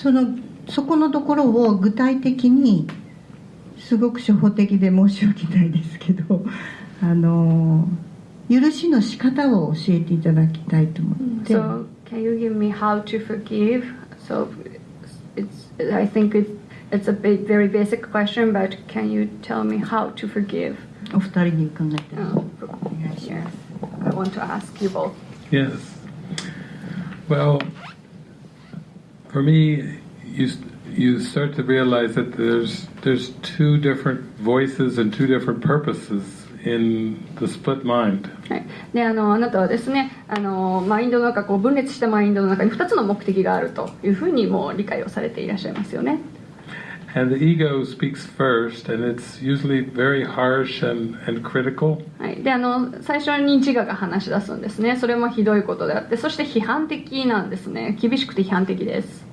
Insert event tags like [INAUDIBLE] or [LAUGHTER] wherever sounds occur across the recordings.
そのそこのところを具体的にすごく初歩的で申し訳ないですけどあの許しの仕方を教えていただきたいと思って。So, can you give me how to forgive? So, it's, I think it's, it's a big, very basic question, but can you tell me how to forgive? お二人に伺って、oh, yes. I want to ask you both. Yes. Well, for me, you you start to realize that there's there's two different voices and two different purposes in the split mind. はい、であのあなたはですねあのマインドの中こう分裂したマインドの中に2つの目的があるというふうにも理解をされていらっしゃいますよね。And the ego speaks first, and it's usually very harsh and, and critical. はい、であの最初に自我が話し出すんですね。それもひどいことであって、そして批判的なんですね。厳しくて批判的です。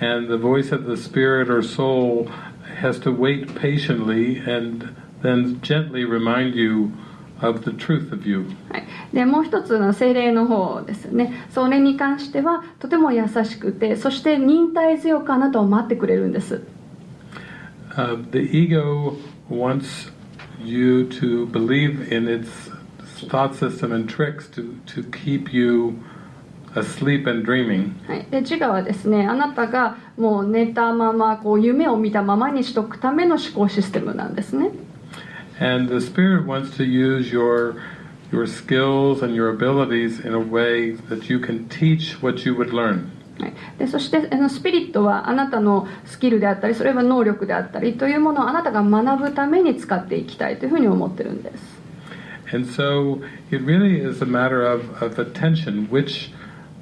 And the voice of the spirit or soul has to wait patiently and then gently remind you of the truth of you. はい、でもう一つの精霊の方ですね。それに関してはとても優しくて、そして忍耐強くあなたを待ってくれるんです。Uh, the ego wants you to believe in its thought system and tricks to, to keep you asleep and dreaming. はい、で自我はですねあなたがもう寝たままこう夢を見たままにしておくための思考システムなんですね。And the spirit wants to use your your skills and your abilities in a way that you can teach what you would learn. でそしてあのスピリットはあなたのスキルであったりそれは能力であったりというものをあなたが学ぶために使っていきたいというふうに思ってるんです。And so it really is a matter of, of attention. Which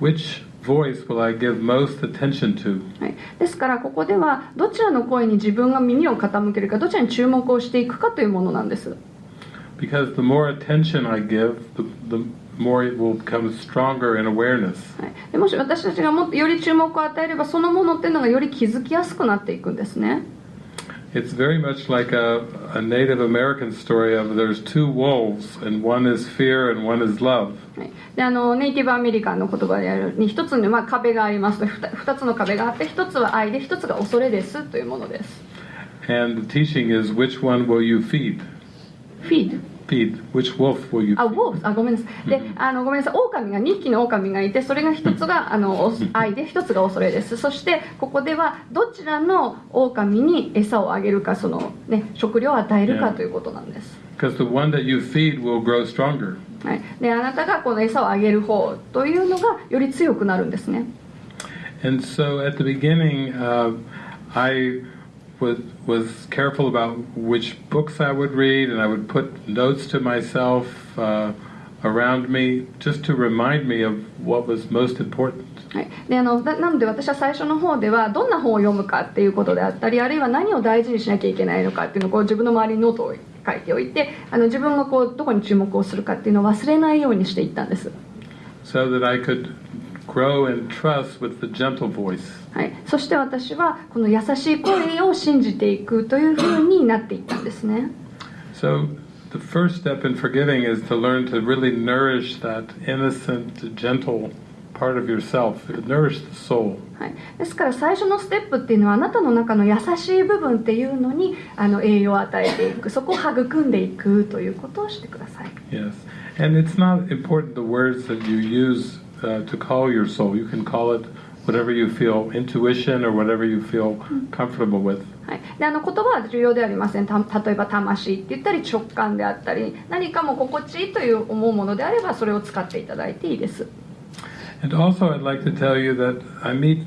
which voice will I give most attention to? はい、ですからここではどちらの声に自分が耳を傾けるかどちらに注目をしていくかというものなんです。Because the more attention I give, the, the more it will become stronger in awareness. もし私たちがもっとより注目を与えればそのものっていうのがより気づきやすくなっていくんですね。It's very much like a, a Native American story of there's two wolves and one is fear and one is love. であのネイティブアメリカンの言葉であるに一つの、まあ、壁がありますと二つの壁があって一つは愛で一つが恐れですというものです。And the teaching is which one will you feed? Feed? Feed? Which wolf will you? あ、あ、ごめんなさい。で、あのごめんなさい。狼が2匹の狼がいて、それが一つがあの愛で一つが恐れです。そしてここではどちらの狼に餌をあげるか、そのね食料を与えるかということなんです。Because the one that you feed will grow stronger. はい。で、あなたがこの餌をあげる方というのがより強くなるんですね。And so at the beginning, uh, I was was careful about which books I would read, and I would put notes to myself uh, around me just to remind me of what was most important. はい、であのななので私は最初の方ではどんな本を読むかっていうことであったりあるいは何を大事にしなきゃいけないのかっていうのをこう自分の周りにノートを書いておいてあの自分がこうどこに注目をするかっていうのを忘れないようにしていったんです。So that I could grow and trust with the gentle voice. はい、そして私はこの優しい声を信じていくというふうになっていったんですね。So the first step in forgiving is to learn to really nourish that innocent, gentle part of yourself, nourish the soul. はい、ですから最初のステップっていうのはあなたの中の優しい部分っていうのにあの栄養を与えていくそこを育んでいくということをしてください。Yes. And it's not important the words that you use uh, to call your soul. You can call it whatever you feel intuition or whatever you feel comfortable with. はい、であの言葉は重要ではありませんた例えば魂って言ったり直感であったり何かも心地いいという思うものであればそれを使っていただいていいです。And also I'd like to tell you that I meet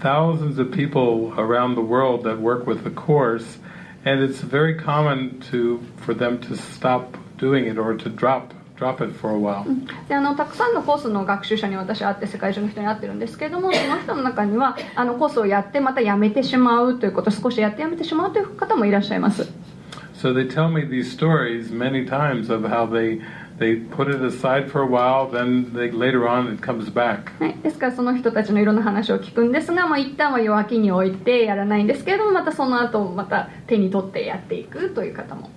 thousands of people around the world that work with the course and it's very common to for them to stop doing it or to drop drop it for a while. であのたくさんのコースの学習者に私は会って世界中の人に会ってるんですけれどもその人の中にはあのコースをやってまたやめてしまうということ少しやってやめてしまうという方もいらっしゃいます。So they tell me these stories many times of how they they put it aside for a while, then they, later on it comes back. はい、ですからその人たちのいろんな話を聞くんですが、まあ、一旦は弱気に置いてやらないんですけれどもまたその後また手に取ってやっていくという方も。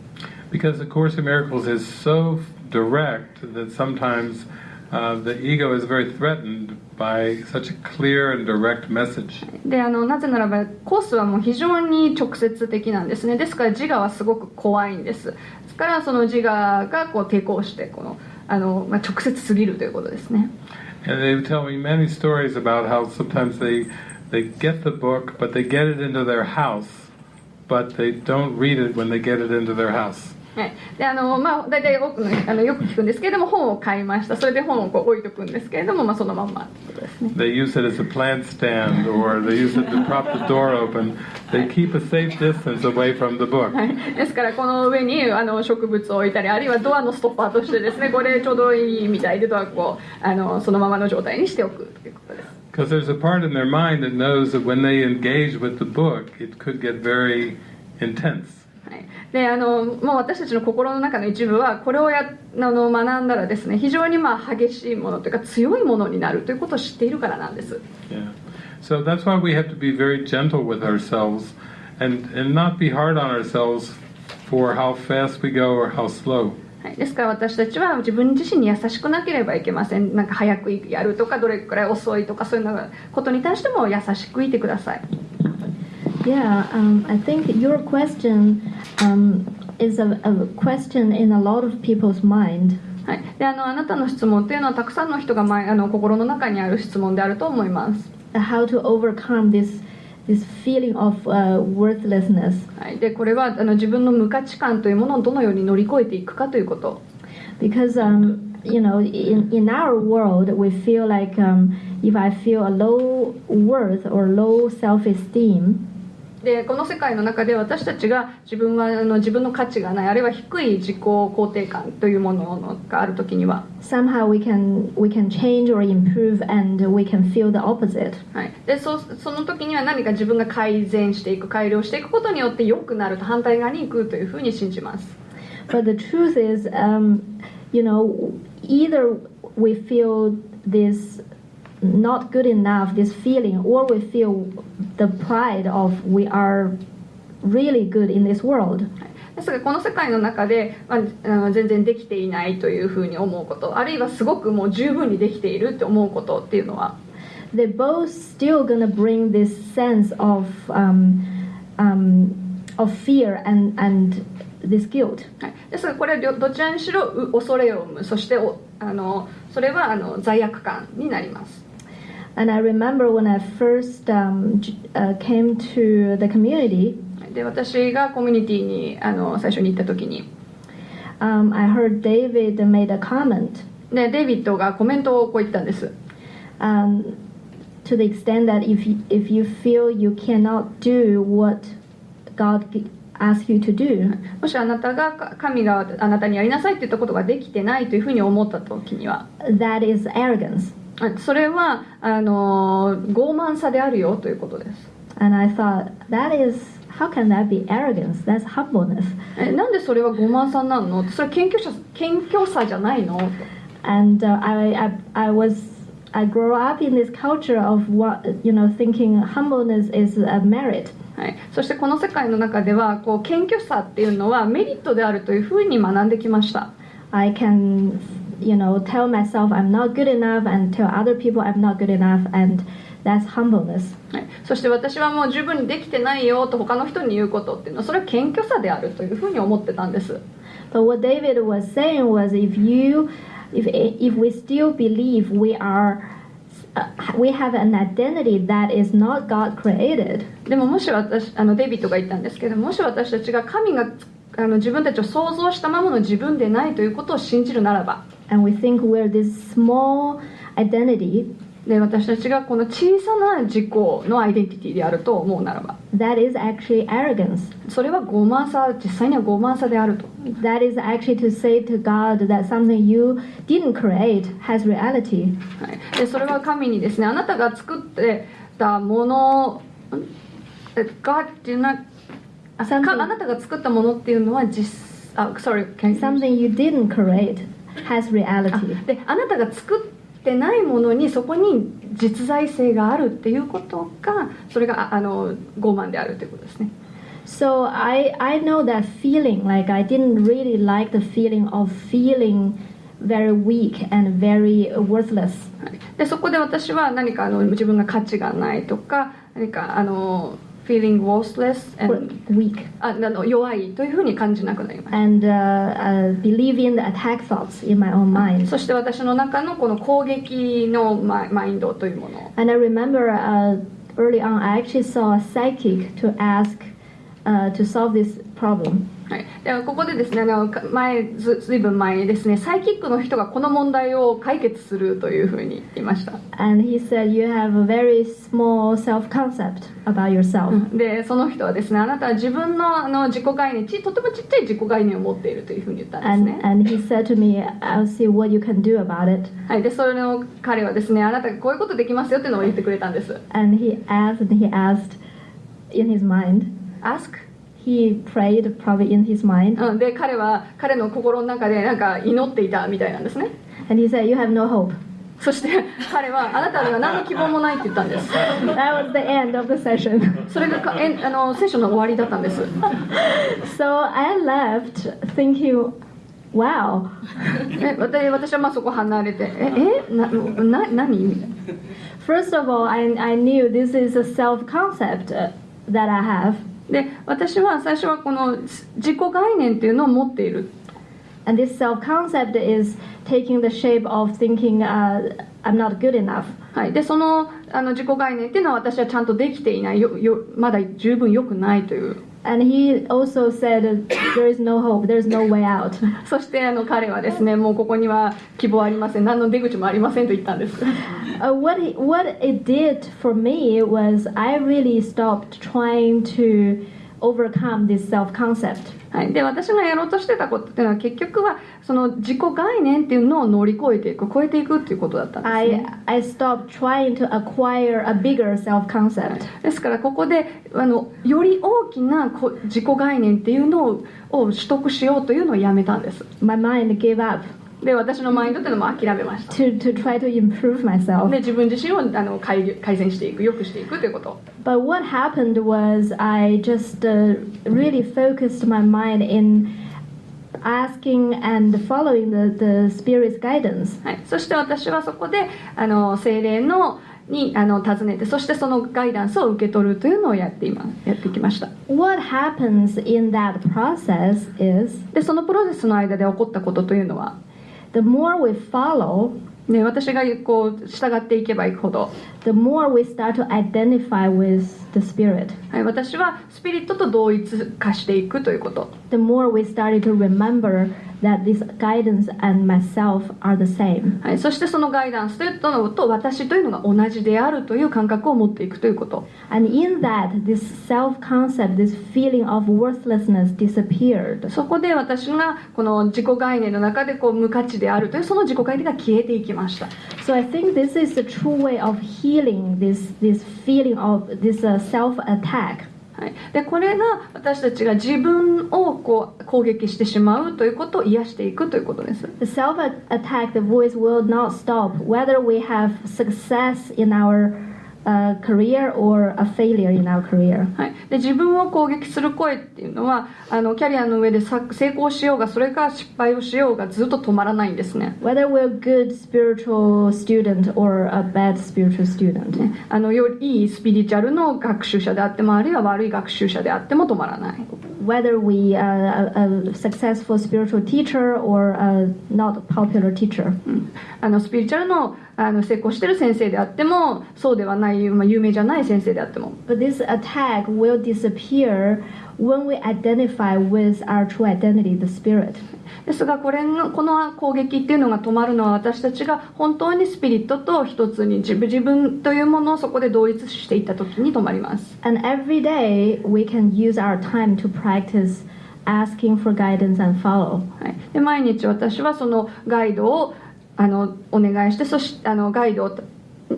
Because the Course in Miracles is so direct that sometimes uh, the ego is very threatened by such a clear and direct message. であのなぜならばコースはもう非常に直接的なんですねですから自我はすごく怖いんですですからその自我がこう抵抗してこのあの、まあ、直接すぎるということですね And they tell me many stories about how sometimes they they get the book, but they get it into their house, but they don't read it when they get it into their house. はい、であのまあ大体多くのあのよく聞くんですけれども本を買いましたそれで本をこう置いとくんですけれども、まあ、そのまんまってことですね They use it as a plant stand, or they use it to prop the door open. They keep a safe distance away from the book. はい、ですからこの上にあの植物を置いたりあるいはドアのストッパーとしてですねこれちょうどいいみたいでドアをあのそのままの状態にしておくということです Because there's a part in their mind that knows that when they engage with the book, it could get very intense. はい、であのもう私たちの心の中の一部はこれをやあの学んだらですね非常にまあ激しいものというか強いものになるということを知っているからなんです。Yeah. So that's why we have to be very gentle with ourselves and, and not be hard on ourselves for how fast we go or how slow. はい、ですから私たちは自分自身に優しくなければいけません。なんか早くやるとかどれくらい遅いとかそういうのことに対しても優しくいてください Yeah, um, I think your question um, is a, a question in a lot of people's mind. はい、であのあなたの質問っていうのはたくさんの人が前あの心の中にある質問であると思います、 How to overcome this this feeling of uh, worthlessness. はい、でこれはあの自分の無価値観というものをどのように乗り越えていくかということ Because um, you know, in, in our world, we feel like um, if I feel a low worth or low self-esteem, でこの世界の中で私たちが自分はあの自分の価値がないあるいは低い自己肯定感というものがある時には、somehow we can we can change or improve, and we can feel the opposite. はい、でそその時には何か自分が改善していく改良していくことによって良くなると反対側に行くというふうに信じます But the truth is, um, you know, either we feel this not good enough, this feeling, or we feel the pride of we are really good in this world. ですがこの世界の中で、まあ、あの全然できていないというふうに思うことあるいはすごくもう十分にできているって思うことっていうのは They're both still gonna bring this sense of um, um, of fear and and this guilt. はい、ですがこれは両どちらにしろう恐れを生むそしておあのそれはあの罪悪感になります And I remember when I first um, uh, came to the community, で私がコミュニティにあの最初に行った時に um, I heard David made a comment でデイビッドがコメントをこう言ったんです um, to the extent that if you, if you feel you cannot do what God asks you to do, もしあなたがか神があなたにやりなさいって言ったことができてないというふうに思った時には that is arrogance. あそれはあの傲慢さであるよということです And I thought, that is, how can that be arrogance? That's humbleness. えなんでそれは傲慢さなのそれは謙虚さ謙虚さじゃないの And uh, I, I, I was, I grew up in this culture of what, you know, thinking humbleness is a merit. はい、そしてこの世界の中ではこう謙虚さっていうのはメリットであるというふうに学んできました I can, you know, tell myself I'm not good enough and tell other people I'm not good enough, and that's humbleness. はい、そして私はもう十分にできてないよと他の人に言うことっていうのはそれは謙虚さであるというふうに思ってたんです But what David was saying was, if you, if if we still believe we are, uh, we have an identity that is not God created, でももし私あのデイビッドが言ったんですけどもし私たちが神が あの自分たちを想像したままの自分でないということを信じるならば and we think we're this small identity, で私たちがこの小さな自己のアイデンティティであると思うならば that is actually arrogance. それは傲慢さ実際には傲慢さであると That is actually to say to God that something you didn't create has reality. はい、でそれは神にですねあなたが作ってたものがっていうのはあか Something- あなたが作ったものっていうのは実あ sorry Something you didn't create has あ reality. であなたが作ってないものにそこに実在性があるっていうことがそれがああの傲慢であるということですね So I I know that feeling like I didn't really like the feeling of feeling very weak and very worthless. はいでそこで私は何かあの自分が価値がないとか何かあの feeling worthless and Weak. ああの弱いというふうに感じなくなりました And uh, uh, believe in the attack thoughts in my own mind. そして私の中のこの攻撃のママインドというもの And I remember uh, early on, I actually saw a psychic to ask uh, to solve this problem. はい、ではここでですねあのか前ずずいぶん前にですねサイキックの人がこの問題を解決するというふうに言いました、And he said, You have a very small self concept about yourself. でその人はですねあなたは自分のあの自己概念ちとてもちっちゃい自己概念を持っているというふうに言ったんです And, ね、and he said to me, I'll see what you can do about it. はい、でそれを彼はですねあなたがこういうことできますよっていうのを言ってくれたんです And he asked, and he asked in his mind. Ask? He prayed probably in his mind. うん、で彼は彼の心の中でなんか祈っていたみたいなんですね And he said, You have no hope. そして彼はあなたには何の希望もないって言ったんです That was the end of the session. それがかえんあの聖書の終わりだったんです so I left thinking, Wow, え私私はまあそこ離れてええなな何みたいな First of all, I, I knew this is a self concept uh, that I have. で私は最初はこの自己概念っていうのを持っている。And this self concept is taking the shape of thinking, uh, I'm not good enough. はい、でそのあの自己概念っていうのは私はちゃんとできていない。よよまだ十分良くないという And he also said, uh, There is no hope, there's no way out. [LAUGHS] そしてあの彼はですねもうここには希望ありません何の出口もありませんと言ったんです Uh, what, he, what it did for me was I really stopped trying to overcome this self concept. はい、で私がやろうとしてたことっていうのは結局はその自己概念っていうのを乗り越えていく超えていくっていうことだったんですね I stopped trying to acquire a bigger self concept. ですからここであのより大きなこ自己概念っていうのをを取得しようというのをやめたんです My mind gave up で私のマインドっていうのも諦めました to, to try to improve myself. で自分自身をあの改改善していく良くしていくということ But what happened was I just uh, really focused my mind in asking and following the, the Spirit's guidance. はい、そして私はそこであの精霊のにあの尋ねてそしてそのガイダンスを受け取るというのをやって今やってきました What happens in that process is でそのプロセスの間で起こったことというのは the more we follow, ね、私がこう従っていけばいくほど、the more we start to identify with the Spirit. はい、私はスピリットと同一化していくということ The more we started to remember that this guidance and myself are the same. はい、そしてそのガイダンスというのと私というのが同じであるという感覚を持っていくということ And in that, this self concept, this feeling of worthlessness disappeared. そこで私がこの自己概念の中でこう無価値であるというその自己概念が消えていきました So I think this is the true way of healing this, this feeling of this uh, self attack. はい、でこれが私たちが自分をこう攻撃してしまうということを癒していくということです The self attack, the voice will not stop whether we have success in our uh, career or a failure in our career. はい、で自分を攻撃する声っていうのはあのキャリアの上でさ成功しようがそれから失敗をしようがずっと止まらないんですね Whether we're a good spiritual student or a bad spiritual student. あのよいいスピリチュアルの学習者であってもあるいは悪い学習者であっても止まらない Whether we are a, a successful spiritual teacher or a not popular teacher. あのスピリチュアルのあの成功してる先生であってもそうではない、まあ、有名じゃない先生であっても But this attack will disappear when we identify with our true identity, the spirit. ですがこれのこの攻撃っていうのが止まるのは私たちが本当にスピリットと一つに自分自分というものをそこで同一していった時に止まります And every day we can use our time to practice asking for guidance and follow. はい、で毎日私はそのガイドをあのお願いしてそしてあのガイドを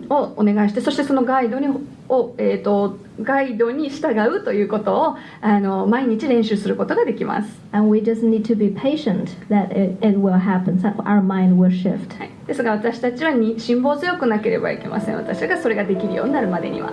をお願いしてそしてそのガイドにを、えー、とガイドに従うということをあの毎日練習することができます、And we just need to be patient that it, it will happen, our mind will shift. はい、ですが私たちはに辛抱強くなければいけません。私がそれができるようになるまでには